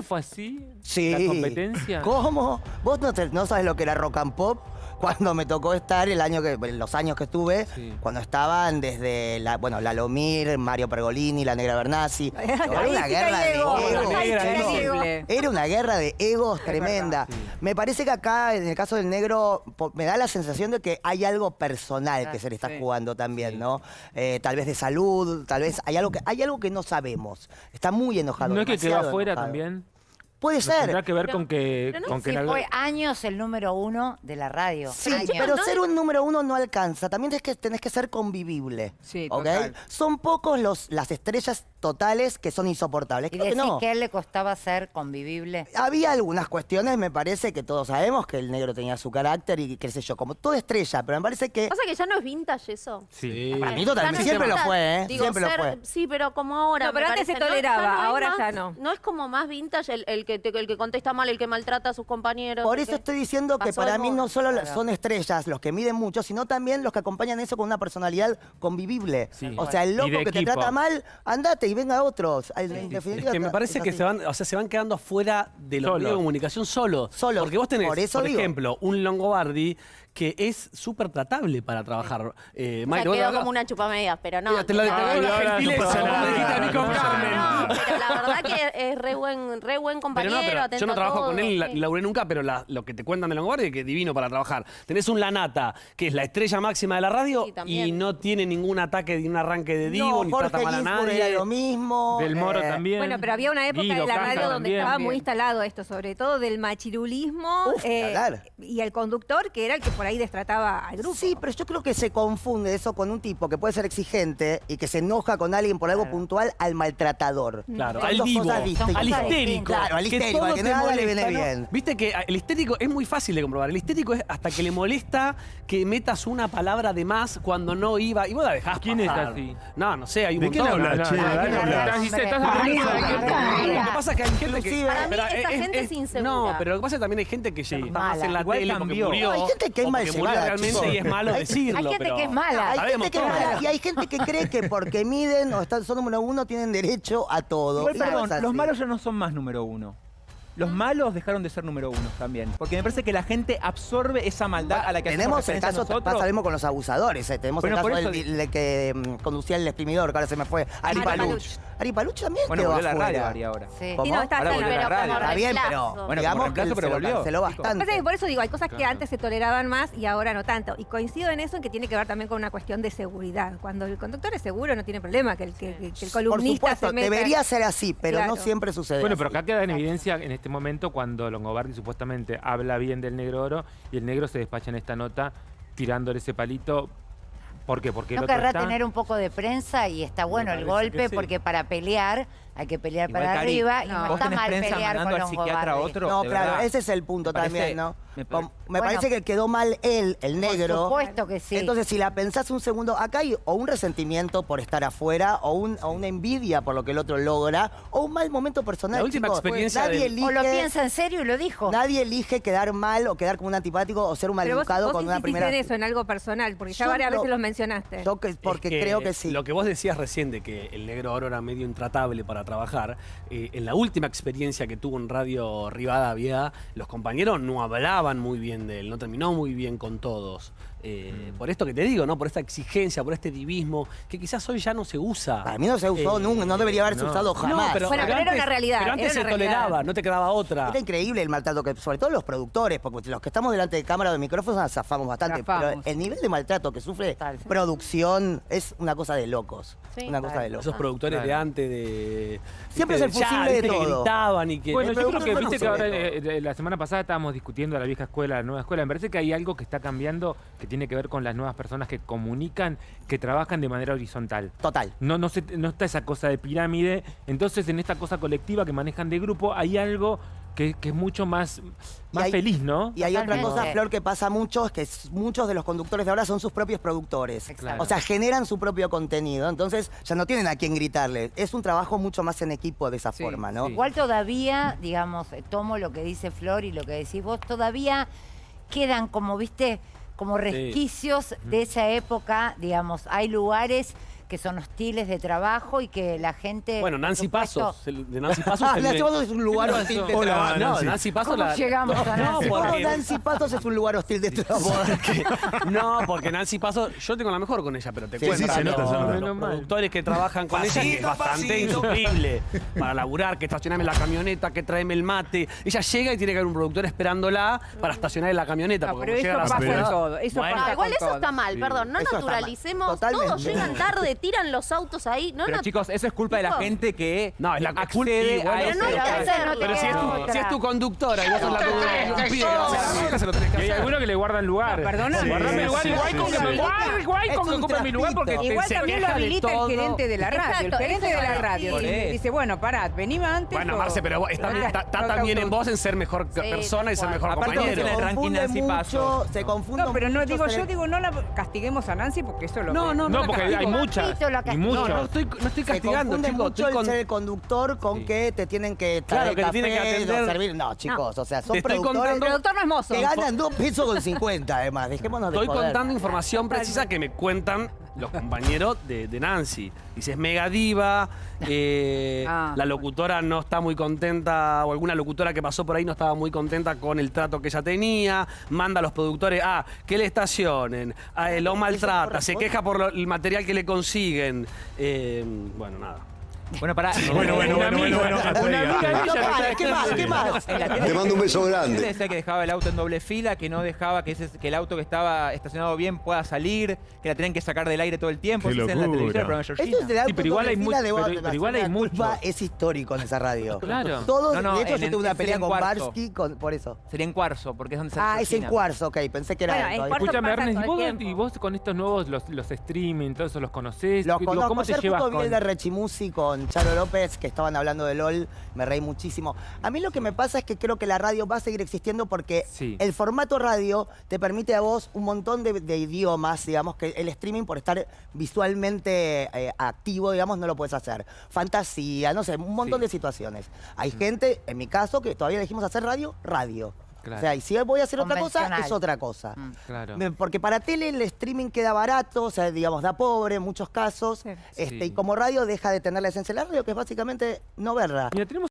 fue así? Sí. ¿La competencia? ¿Cómo? ¿Vos no, te- no sabes lo que era rock and pop? Cuando me tocó estar, el año que, los años que estuve, Sí. cuando estaban desde, la, bueno, Lalomir, Mario Pergolini, la Negra Bernasi. Era una guerra de egos. Era una guerra de egos tremenda. Sí. Me parece que acá, en el caso del negro, me da la sensación de que hay algo personal que se le está sí. jugando también, ¿no? Eh, tal vez de salud, tal vez hay algo que, hay algo que no sabemos. Está muy enojado. ¿No es que quedó afuera enojado. también? Puede ¿No ¿Tendrá ser. que ver con que, pero no con que algo- fue años el número uno de la radio. Sí, Años. pero ser un número uno no alcanza. También tenés que, tenés que ser convivible. Sí, ¿ok? total. Son pocos los, las estrellas totales que son insoportables. Y que decís no. que a él le costaba ser convivible. Había algunas cuestiones, me parece que todos sabemos que el negro tenía su carácter y qué sé yo, como toda estrella, pero me parece que... Pasa que ya no es vintage eso. Sí. Para mí totalmente, siempre lo fue, ¿eh? Digo, siempre lo fue. Sí, pero como ahora. No, pero antes se toleraba, ya ahora más- ya no. No es como más vintage el, el que, te- el que contesta mal, el que maltrata a sus compañeros. Por eso estoy diciendo que para mí no solo Claro. son estrellas los que miden mucho, sino también los que acompañan eso con una personalidad convivible. Sí. O sea, el loco que te trata mal, andate y venga otros. En Es definitiva, que me parece es que se van, o sea, se van quedando fuera de los Solo. medios de comunicación solo. Solo. Porque vos tenés, Por por, ejemplo, un Longobardi que es súper tratable para trabajar. Eh, O sea, quedó como una chupamedias, pero no. Mira, te lo- te no, la ahora gentileza, con no, Carmen. No, pero la verdad que es re buen, re buen Pero compañero, no, pero yo no trabajo todo, con él, la- sí. ni laburé nunca, pero la- lo que te cuentan de Longobardi es que es divino para trabajar. Tenés un Lanata, que es la estrella máxima de la radio, y no tiene ningún ataque ni un arranque de divo, No, ni Jorge trata mal a nadie. lo mismo. Del Moro eh, también. Bueno, pero había una época Guido de la radio donde también. estaba muy instalado esto, sobre todo del machirulismo Uf, eh, y el conductor, que era el que por ahí destrataba al grupo. Sí, pero yo creo que se confunde eso con un tipo que puede ser exigente y que se enoja con alguien por algo puntual al maltratador. Claro, Son al dos divo, cosas distintas. al histérico. Claro, al histérico, todo al que nada le viene ¿no? bien. Viste que el histérico es muy fácil de comprobar. El histérico es hasta que le molesta que metas una palabra de más cuando no iba. Y vos la dejás ¿Quién es pasar. así? No, no sé, hay un ¿De quién montón. hablas, No, che? no, Dale, no, habla. estás- estás- estás Hombre. hablando de Lo que pasa es que hay gente que... Para mí esa gente es insegura. No, pero lo que pasa es que también hay gente que está más Mala. en la Igual tele porque murió. No, hay gente que murió llevada, realmente chicos. y es malo Hay- decirlo. Hay gente pero que es mala. Hay sabemos gente que es mala y hay gente que cree que porque miden o están, son número uno tienen derecho a todo. Igual, perdón, así. los malos ya no son más número uno. Los malos dejaron de ser número uno también. Porque me parece que la gente absorbe esa maldad a la que Tenemos el caso, pasa mismo con los abusadores, eh. tenemos Bueno, el caso del, del que mm, conducía el exprimidor, que ahora se me fue, Ari Ari Paluch. Ari Paluch también Bueno, quedó volvió a la radio, afuera. Ari, ahora. Sí. ¿Cómo? Sí, no, está Ahora volvió pero radio. bien, pero. Bueno, digamos que se lo volvió. bastante. Por eso digo, hay cosas que antes se toleraban más y ahora no tanto. Y coincido en eso en que tiene que ver también con una cuestión de seguridad. Cuando el conductor es seguro, no tiene problema que el, que, que- que el Por columnista supuesto, se meta. debería ser así, pero no siempre sucede Bueno, pero acá queda en evidencia en este momento cuando Longobardi supuestamente habla bien del negro oro y el negro se despacha en esta nota tirándole ese palito. ¿Por qué? Porque el No otro querrá está... tener un poco de prensa y está bueno el parece golpe sí. porque para pelear hay que pelear Igual, para Cari, arriba y no. no Vos está tenés mal prensa pelear con al los psiquiatra a otro. No, de claro, verdad. ese es el punto Me parece- también, ¿no? me parece- Me, Bueno. parece que quedó mal él, el negro. Por supuesto que sí. Entonces, si la pensás un segundo, acá hay o un resentimiento por estar afuera, o, un, o una envidia por lo que el otro logra, o un mal momento personal. La última chicos. experiencia Nadie del- elige, o lo piensa en serio y lo dijo. Nadie elige quedar mal o quedar como un antipático o ser un Pero vos, maleducado vos con una primera. en eso, en algo personal, porque ya Yo varias lo- veces los mencionaste. Yo que- porque Es creo que sí. Lo que vos decías recién de que el negro oro era medio intratable para trabajar, eh, en la última experiencia que tuvo en Radio Rivadavia, los compañeros no hablaban muy bien de él, no terminó muy bien con todos. Eh, Mm. Por esto que te digo, ¿no? Por esta exigencia, por este divismo, que quizás hoy ya no se usa. Para mí no se usó Eh, nunca, no debería haberse no. usado jamás. Bueno, pero era una realidad, Pero antes se realidad. toleraba, no te quedaba otra. Era increíble el maltrato que, sobre todo los productores, porque los que estamos delante de cámara o de micrófonos nos zafamos bastante. Zafamos. Pero el nivel de maltrato que sufre producción es una cosa de locos. Sí. una cosa de Esos locos. productores de Claro. antes de. Siempre viste, es el fusible de que todo. gritaban y que. Bueno, yo creo que viste que ahora eh, eh, la semana pasada estábamos discutiendo la vieja escuela, la nueva escuela. Me parece que hay algo que está cambiando que tiene que ver con las nuevas personas que comunican, que trabajan de manera horizontal. Total. No, no, se- no está esa cosa de pirámide. Entonces, en esta cosa colectiva que manejan de grupo, hay algo que, que es mucho más, más hay- feliz, ¿no? Y hay otra cosa, Flor, que pasa mucho, es que muchos de los conductores de ahora son sus propios productores. Exacto. O sea, generan su propio contenido, entonces ya no tienen a quién gritarle. Es un trabajo mucho más en equipo de esa Sí, forma, ¿no? sí. Igual todavía, digamos, eh, tomo lo que dice Flor y lo que decís vos, todavía quedan como, viste, como resquicios de esa época, digamos, hay lugares que son hostiles de trabajo y que la gente... Bueno, Nancy supuesto- Pasos. el- De Nancy Pasos. Ah, Nancy Pasos es un lugar ¿Qué hostil de trabajo. No, Nancy Pasos ¿Cómo la- llegamos a Nancy? ¿Cómo porque- Nancy Pasos es un lugar hostil de trabajo? No, porque Nancy Pasos, yo tengo la mejor con ella, pero te Sí, cuento. sí, se los- nota, se nota. Los Menos mal. productores que trabajan con ella, que es bastante insufrible para laburar, que estacionarme la camioneta, que traeme el mate. Ella llega y tiene que haber un productor esperándola para estacionar en la camioneta. No, porque pero eso pasa en todo. Eso Bueno, pasa No, igual con eso todo. está mal, perdón. No naturalicemos. Todos llegan tarde, tiran los autos ahí. No Pero nat- chicos, eso es culpa de la gente que No, es la accede culpa- a Pero ese- no no te Pero si es, tu, si es tu conductora y vos sos la conductora, no se Y hay algunos que le guardan lugar. No, perdóname. Guardame lugar, igual sí, con que sí. me guarde, igual Es con que un ocupe mi lugar porque trapito. te- Igual se también lo habilita el gerente de la radio. El gerente eso de la radio dice, bueno, pará, venime antes. Bueno, Marce, pero vos- está, No, no, también no, en vos en ser mejor persona y ser mejor compañero. ranking confunde mucho, se confunde No, pero no digo, yo digo, no la castiguemos a Nancy porque eso lo No, que- no, No, porque hay castigo. Poquito la Y castigo. No, no estoy, no estoy castigando, chicos. mucho Estoy el con- ser el conductor con Sí. que te tienen que Claro, traer que te tienen que café, atender. o servir. No, chicos, o sea, son Te estoy productores contando- El productor no es mozo. que ganan dos pesos con 50, además. Dejémonos de Estoy joder. contando información precisa que me cuentan los compañeros de, de Nancy. Dice, es mega diva, eh, Ah. la locutora no está muy contenta, o alguna locutora que pasó por ahí no estaba muy contenta con el trato que ella tenía, manda a los productores, ah, que le estacionen, ah, eh, lo maltrata, se queja por lo- el material que le consiguen. Eh, bueno, nada. Bueno, para. Bueno, bueno, bueno, bueno, bueno, ¿qué más? ¿Qué más? Te mando un beso grande. Decía que dejaba el auto en doble fila, que no dejaba que, ese- que el auto que estaba estacionado bien pueda salir, que la tenían que sacar del aire todo el tiempo. Qué Eso es en la locura. el Georgina. es auto Sí, pero igual hay mucho- pero- igual hay mucho. es histórico en esa radio. Claro. Todos, No, no, de hecho, en yo tuve una pelea con. Barsky con- por eso. Sería en cuarzo, porque es donde Ah, sale es en cuarzo, ok. Pensé que era Escúchame, Ernest, ¿y vos, con estos nuevos, los, los streaming, todos eso los conocés? Los conozco. ¿Cómo te llevas con...? de Rechimusi con Charo López, que estaban hablando de LOL. Me reí muchísimo. A mí lo que me pasa es que creo que la radio va a seguir existiendo porque Sí. el formato radio te permite a vos un montón de, de idiomas, digamos, que el streaming, por estar visualmente eh, activo, digamos, no lo puedes hacer. Fantasía, no sé, un montón Sí. de situaciones. Hay gente, en mi caso, que todavía dijimos hacer radio, radio. Claro. O sea, y si voy a hacer otra cosa, es otra cosa. Mm. Claro. Porque para tele el streaming queda barato, o sea, digamos, da pobre en muchos casos. Sí. Este, Sí. Y como radio deja de tener la esencia de la radio, que es básicamente no verla. Mira, tenemos